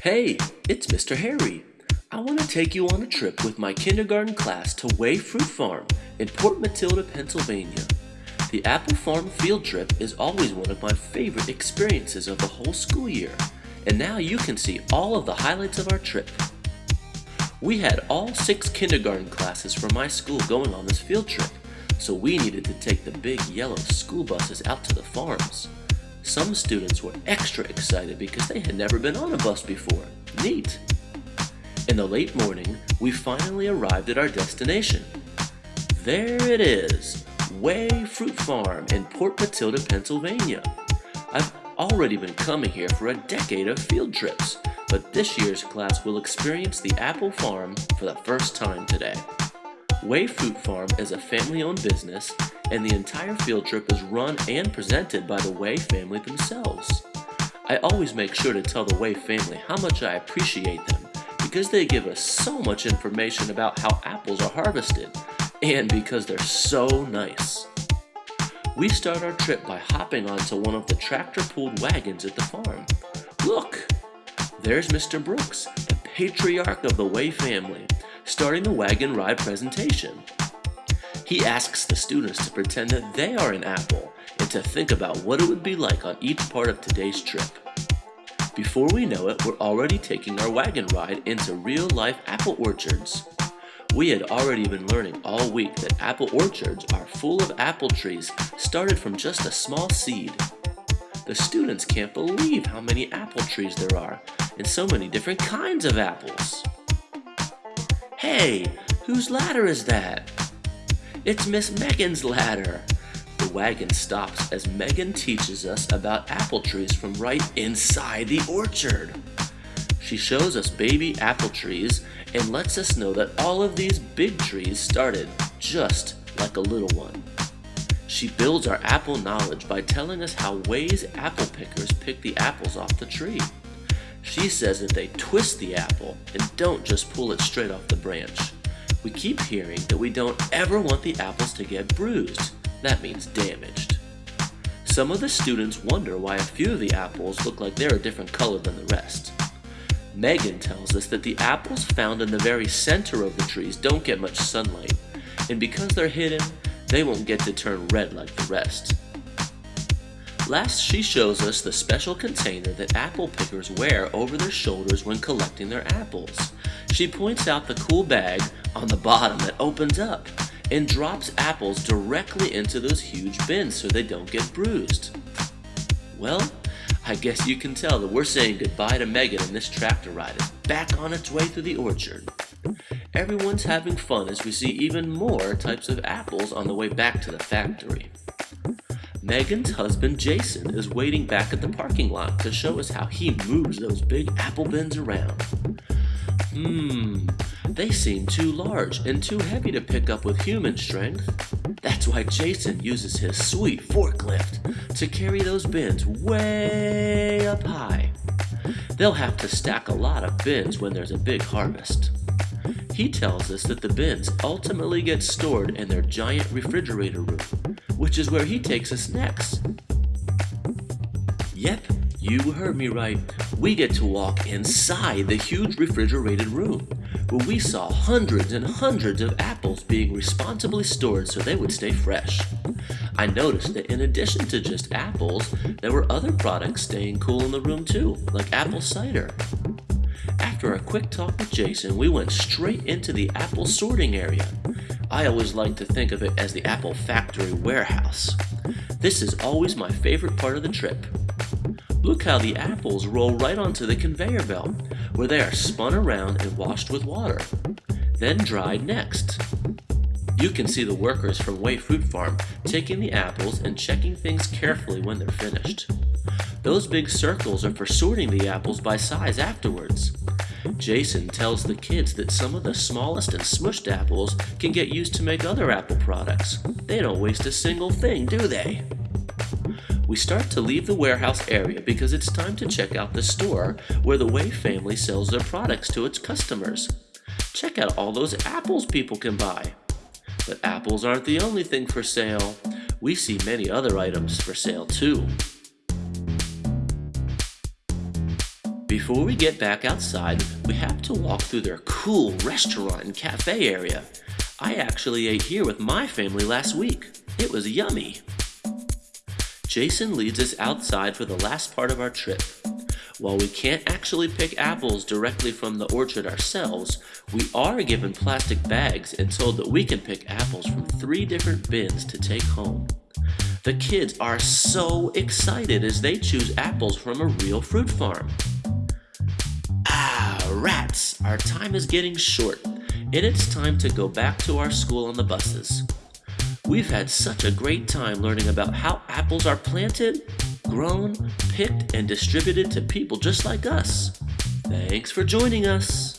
Hey, it's Mr. Harry. I want to take you on a trip with my kindergarten class to Way Fruit Farm in Port Matilda, Pennsylvania. The Apple Farm field trip is always one of my favorite experiences of the whole school year, and now you can see all of the highlights of our trip. We had all six kindergarten classes from my school going on this field trip, so we needed to take the big yellow school buses out to the farms. Some students were extra excited because they had never been on a bus before. Neat! In the late morning, we finally arrived at our destination. There it is, Way Fruit Farm in Port Matilda, Pennsylvania. I've already been coming here for a decade of field trips, but this year's class will experience the apple farm for the first time today. Way Fruit Farm is a family-owned business, and the entire field trip is run and presented by the Way family themselves. I always make sure to tell the Way family how much I appreciate them, because they give us so much information about how apples are harvested, and because they're so nice. We start our trip by hopping onto one of the tractor-pulled wagons at the farm. Look! There's Mr. Brooks, the patriarch of the Way family, starting the wagon ride presentation. He asks the students to pretend that they are an apple and to think about what it would be like on each part of today's trip. Before we know it, we're already taking our wagon ride into real-life apple orchards. We had already been learning all week that apple orchards are full of apple trees started from just a small seed. The students can't believe how many apple trees there are and so many different kinds of apples. Hey, whose ladder is that? It's Miss Megan's ladder. The wagon stops as Megan teaches us about apple trees from right inside the orchard. She shows us baby apple trees and lets us know that all of these big trees started just like a little one. She builds our apple knowledge by telling us how Way's apple pickers pick the apples off the tree. She says that they twist the apple and don't just pull it straight off the branch. We keep hearing that we don't ever want the apples to get bruised. That means damaged. Some of the students wonder why a few of the apples look like they're a different color than the rest. Megan tells us that the apples found in the very center of the trees don't get much sunlight, and because they're hidden, they won't get to turn red like the rest. Last, she shows us the special container that apple pickers wear over their shoulders when collecting their apples. She points out the cool bag on the bottom that opens up and drops apples directly into those huge bins so they don't get bruised. Well, I guess you can tell that we're saying goodbye to Megan and this tractor ride is back on its way through the orchard. Everyone's having fun as we see even more types of apples on the way back to the factory. Megan's husband Jason is waiting back at the parking lot to show us how he moves those big apple bins around. Hmm, they seem too large and too heavy to pick up with human strength. That's why Jason uses his sweet forklift to carry those bins way up high. They'll have to stack a lot of bins when there's a big harvest. He tells us that the bins ultimately get stored in their giant refrigerator room, which is where he takes us next. Yep, you heard me right. We get to walk inside the huge refrigerated room, where we saw hundreds and hundreds of apples being responsibly stored so they would stay fresh. I noticed that in addition to just apples, there were other products staying cool in the room too, like apple cider. After a quick talk with Jason, we went straight into the apple sorting area. I always like to think of it as the apple factory warehouse. This is always my favorite part of the trip. Look how the apples roll right onto the conveyor belt, where they are spun around and washed with water, then dried next. You can see the workers from Way Fruit Farm taking the apples and checking things carefully when they're finished. Those big circles are for sorting the apples by size afterwards. Jason tells the kids that some of the smallest and smushed apples can get used to make other apple products. They don't waste a single thing, do they? We start to leave the warehouse area because it's time to check out the store where the Way family sells their products to its customers. Check out all those apples people can buy. But apples aren't the only thing for sale. We see many other items for sale too. Before we get back outside, we have to walk through their cool restaurant and cafe area. I actually ate here with my family last week. It was yummy. Jason leads us outside for the last part of our trip. While we can't actually pick apples directly from the orchard ourselves, we are given plastic bags and told that we can pick apples from three different bins to take home. The kids are so excited as they choose apples from a real fruit farm. Our time is getting short, and it's time to go back to our school on the buses. We've had such a great time learning about how apples are planted, grown, picked, and distributed to people just like us. Thanks for joining us.